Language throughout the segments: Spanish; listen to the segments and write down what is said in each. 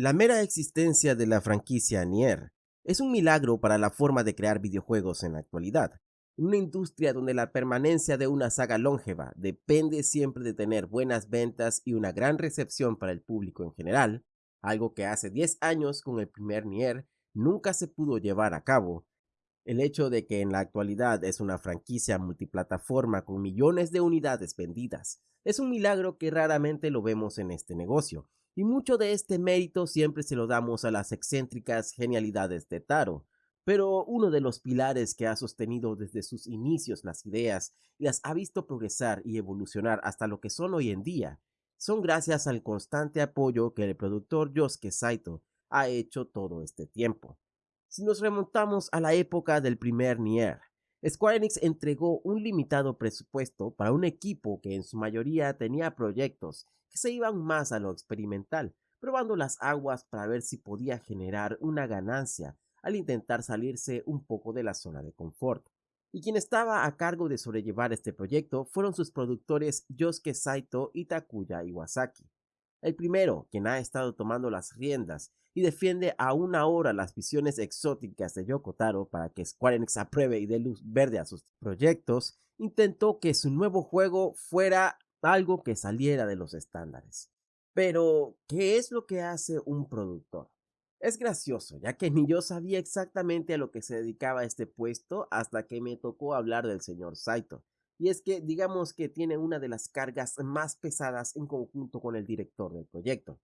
La mera existencia de la franquicia Nier es un milagro para la forma de crear videojuegos en la actualidad. Una industria donde la permanencia de una saga longeva depende siempre de tener buenas ventas y una gran recepción para el público en general, algo que hace 10 años con el primer Nier nunca se pudo llevar a cabo, el hecho de que en la actualidad es una franquicia multiplataforma con millones de unidades vendidas es un milagro que raramente lo vemos en este negocio, y mucho de este mérito siempre se lo damos a las excéntricas genialidades de Taro, pero uno de los pilares que ha sostenido desde sus inicios las ideas y las ha visto progresar y evolucionar hasta lo que son hoy en día, son gracias al constante apoyo que el productor Yosuke Saito ha hecho todo este tiempo. Si nos remontamos a la época del primer Nier, Square Enix entregó un limitado presupuesto para un equipo que en su mayoría tenía proyectos que se iban más a lo experimental, probando las aguas para ver si podía generar una ganancia al intentar salirse un poco de la zona de confort. Y quien estaba a cargo de sobrellevar este proyecto fueron sus productores Yosuke Saito y Takuya Iwasaki. El primero, quien ha estado tomando las riendas y defiende a una hora las visiones exóticas de Yoko Taro para que Square Enix apruebe y dé luz verde a sus proyectos, intentó que su nuevo juego fuera algo que saliera de los estándares. Pero, ¿qué es lo que hace un productor? Es gracioso, ya que ni yo sabía exactamente a lo que se dedicaba este puesto hasta que me tocó hablar del señor Saito. Y es que digamos que tiene una de las cargas más pesadas en conjunto con el director del proyecto.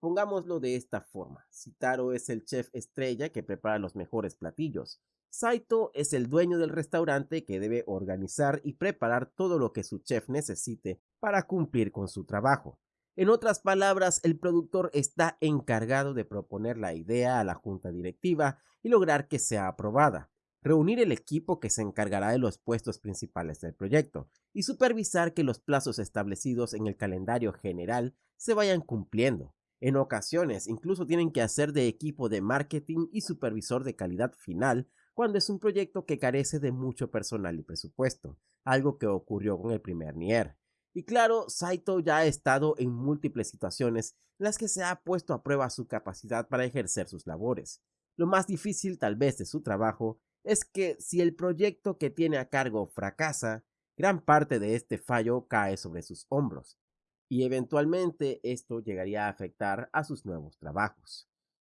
Pongámoslo de esta forma. Citaro es el chef estrella que prepara los mejores platillos. Saito es el dueño del restaurante que debe organizar y preparar todo lo que su chef necesite para cumplir con su trabajo. En otras palabras, el productor está encargado de proponer la idea a la junta directiva y lograr que sea aprobada, reunir el equipo que se encargará de los puestos principales del proyecto y supervisar que los plazos establecidos en el calendario general se vayan cumpliendo. En ocasiones incluso tienen que hacer de equipo de marketing y supervisor de calidad final cuando es un proyecto que carece de mucho personal y presupuesto, algo que ocurrió con el primer Nier. Y claro, Saito ya ha estado en múltiples situaciones en las que se ha puesto a prueba su capacidad para ejercer sus labores. Lo más difícil tal vez de su trabajo es que si el proyecto que tiene a cargo fracasa, gran parte de este fallo cae sobre sus hombros, y eventualmente esto llegaría a afectar a sus nuevos trabajos.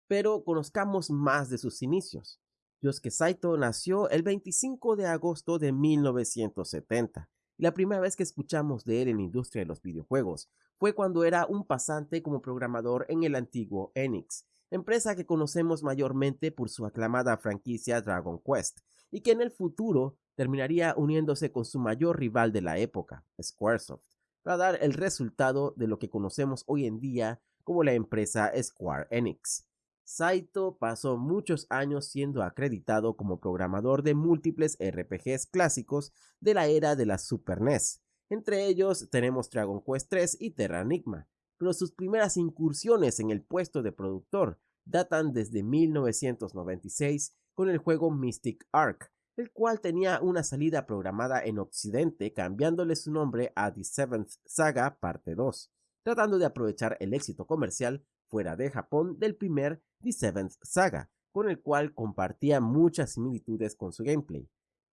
Pero conozcamos más de sus inicios. Yosuke Saito nació el 25 de agosto de 1970 y la primera vez que escuchamos de él en la industria de los videojuegos fue cuando era un pasante como programador en el antiguo Enix, empresa que conocemos mayormente por su aclamada franquicia Dragon Quest y que en el futuro terminaría uniéndose con su mayor rival de la época, Squaresoft para dar el resultado de lo que conocemos hoy en día como la empresa Square Enix. Saito pasó muchos años siendo acreditado como programador de múltiples RPGs clásicos de la era de la Super NES. Entre ellos tenemos Dragon Quest 3 y Terra Enigma, pero sus primeras incursiones en el puesto de productor datan desde 1996 con el juego Mystic Ark, el cual tenía una salida programada en Occidente cambiándole su nombre a The Seventh Saga Parte 2, tratando de aprovechar el éxito comercial fuera de Japón del primer The Seventh Saga, con el cual compartía muchas similitudes con su gameplay.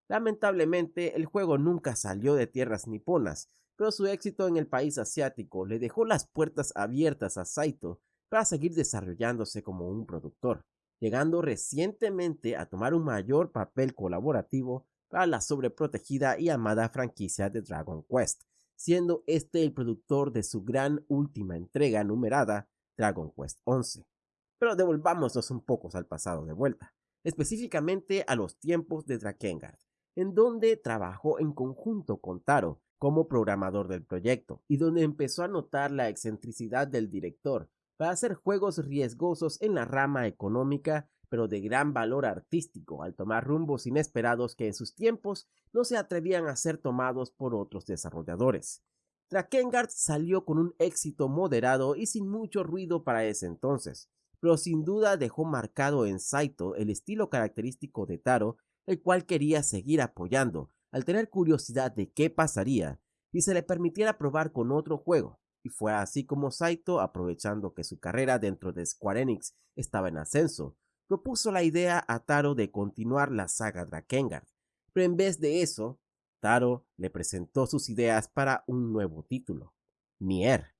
Lamentablemente, el juego nunca salió de tierras niponas, pero su éxito en el país asiático le dejó las puertas abiertas a Saito para seguir desarrollándose como un productor llegando recientemente a tomar un mayor papel colaborativo para la sobreprotegida y amada franquicia de Dragon Quest, siendo este el productor de su gran última entrega numerada, Dragon Quest 11. Pero devolvámonos un poco al pasado de vuelta, específicamente a los tiempos de Drakengard, en donde trabajó en conjunto con Taro como programador del proyecto y donde empezó a notar la excentricidad del director para hacer juegos riesgosos en la rama económica, pero de gran valor artístico, al tomar rumbos inesperados que en sus tiempos no se atrevían a ser tomados por otros desarrolladores. Drakengard salió con un éxito moderado y sin mucho ruido para ese entonces, pero sin duda dejó marcado en Saito el estilo característico de Taro, el cual quería seguir apoyando, al tener curiosidad de qué pasaría si se le permitiera probar con otro juego, Y fue así como Saito, aprovechando que su carrera dentro de Square Enix estaba en ascenso, propuso la idea a Taro de continuar la saga Drakengard. Pero en vez de eso, Taro le presentó sus ideas para un nuevo título, Nier.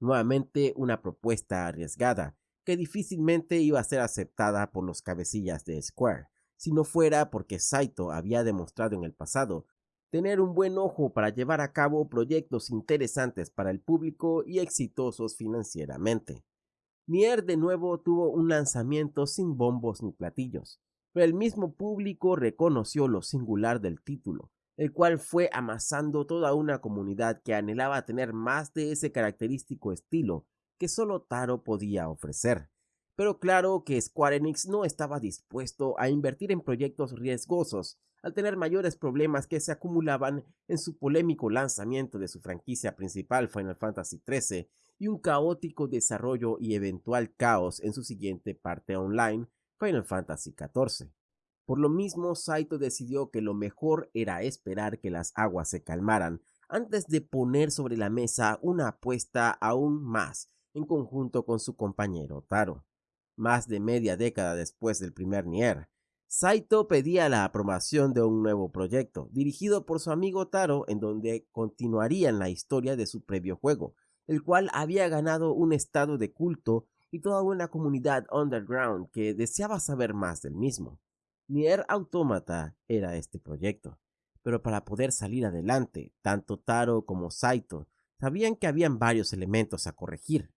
Nuevamente una propuesta arriesgada, que difícilmente iba a ser aceptada por los cabecillas de Square, si no fuera porque Saito había demostrado en el pasado tener un buen ojo para llevar a cabo proyectos interesantes para el público y exitosos financieramente. Nier de nuevo tuvo un lanzamiento sin bombos ni platillos, pero el mismo público reconoció lo singular del título, el cual fue amasando toda una comunidad que anhelaba tener más de ese característico estilo que solo Taro podía ofrecer. Pero claro que Square Enix no estaba dispuesto a invertir en proyectos riesgosos al tener mayores problemas que se acumulaban en su polémico lanzamiento de su franquicia principal Final Fantasy XIII y un caótico desarrollo y eventual caos en su siguiente parte online, Final Fantasy XIV. Por lo mismo, Saito decidió que lo mejor era esperar que las aguas se calmaran antes de poner sobre la mesa una apuesta aún más en conjunto con su compañero Taro. Más de media década después del primer Nier, Saito pedía la aprobación de un nuevo proyecto, dirigido por su amigo Taro, en donde continuarían la historia de su previo juego, el cual había ganado un estado de culto y toda una comunidad underground que deseaba saber más del mismo. Nier Automata era este proyecto, pero para poder salir adelante, tanto Taro como Saito sabían que habían varios elementos a corregir,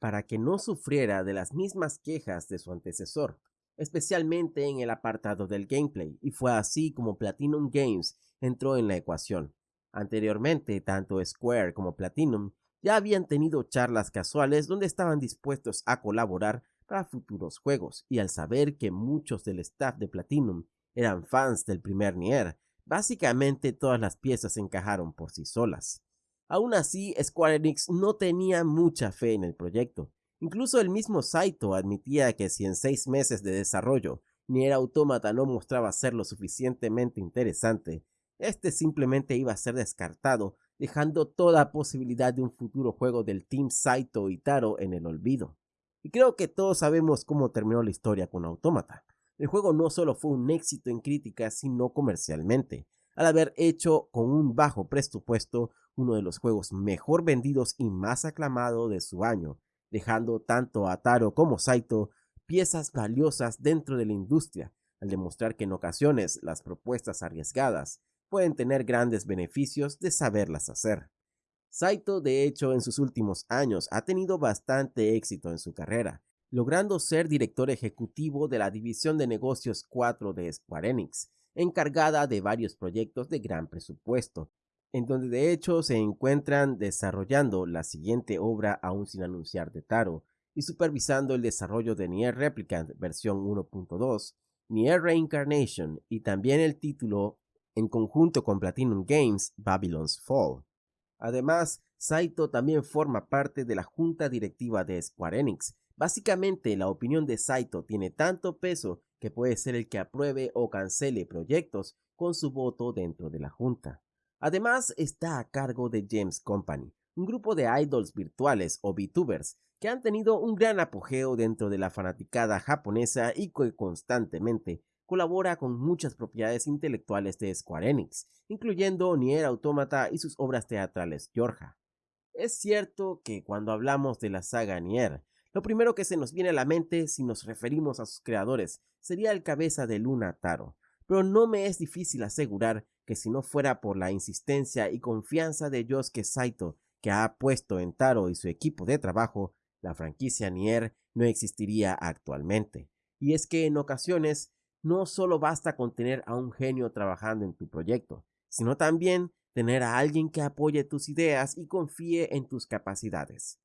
para que no sufriera de las mismas quejas de su antecesor, especialmente en el apartado del gameplay, y fue así como Platinum Games entró en la ecuación. Anteriormente, tanto Square como Platinum ya habían tenido charlas casuales donde estaban dispuestos a colaborar para futuros juegos, y al saber que muchos del staff de Platinum eran fans del primer Nier, básicamente todas las piezas encajaron por sí solas. Aún así, Square Enix no tenía mucha fe en el proyecto. Incluso el mismo Saito admitía que si en seis meses de desarrollo Nier Automata no mostraba ser lo suficientemente interesante, este simplemente iba a ser descartado dejando toda posibilidad de un futuro juego del Team Saito y Taro en el olvido. Y creo que todos sabemos cómo terminó la historia con Automata. El juego no solo fue un éxito en críticas, sino comercialmente, al haber hecho con un bajo presupuesto uno de los juegos mejor vendidos y más aclamado de su año, dejando tanto a Taro como Saito piezas valiosas dentro de la industria, al demostrar que en ocasiones las propuestas arriesgadas pueden tener grandes beneficios de saberlas hacer. Saito, de hecho, en sus últimos años ha tenido bastante éxito en su carrera, logrando ser director ejecutivo de la división de negocios 4 de Square Enix, encargada de varios proyectos de gran presupuesto, en donde de hecho se encuentran desarrollando la siguiente obra aún sin anunciar de Taro, y supervisando el desarrollo de Nier Replicant versión 1.2, Nier Reincarnation y también el título en conjunto con Platinum Games Babylon's Fall. Además, Saito también forma parte de la junta directiva de Square Enix. Básicamente, la opinión de Saito tiene tanto peso que puede ser el que apruebe o cancele proyectos con su voto dentro de la junta. Además, está a cargo de James Company, un grupo de idols virtuales o VTubers que han tenido un gran apogeo dentro de la fanaticada japonesa y que constantemente colabora con muchas propiedades intelectuales de Square Enix, incluyendo Nier Automata y sus obras teatrales Yorja. Es cierto que cuando hablamos de la saga Nier, lo primero que se nos viene a la mente si nos referimos a sus creadores sería el cabeza de Luna Taro, pero no me es difícil asegurar que si no fuera por la insistencia y confianza de Yosuke Saito que ha puesto en Taro y su equipo de trabajo, la franquicia Nier no existiría actualmente. Y es que en ocasiones no solo basta con tener a un genio trabajando en tu proyecto, sino también tener a alguien que apoye tus ideas y confíe en tus capacidades.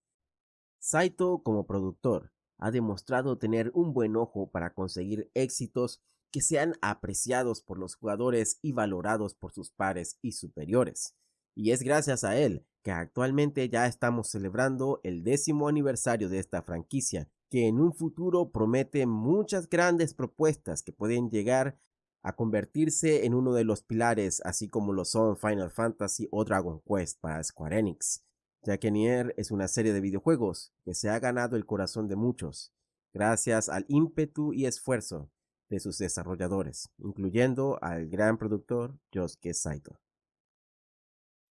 Saito como productor ha demostrado tener un buen ojo para conseguir éxitos que sean apreciados por los jugadores y valorados por sus pares y superiores. Y es gracias a él que actualmente ya estamos celebrando el décimo aniversario de esta franquicia que en un futuro promete muchas grandes propuestas que pueden llegar a convertirse en uno de los pilares, así como lo son Final Fantasy o Dragon Quest para Square Enix. Ya que Nier es una serie de videojuegos que se ha ganado el corazón de muchos, gracias al ímpetu y esfuerzo de sus desarrolladores, incluyendo al gran productor Yosuke Saito.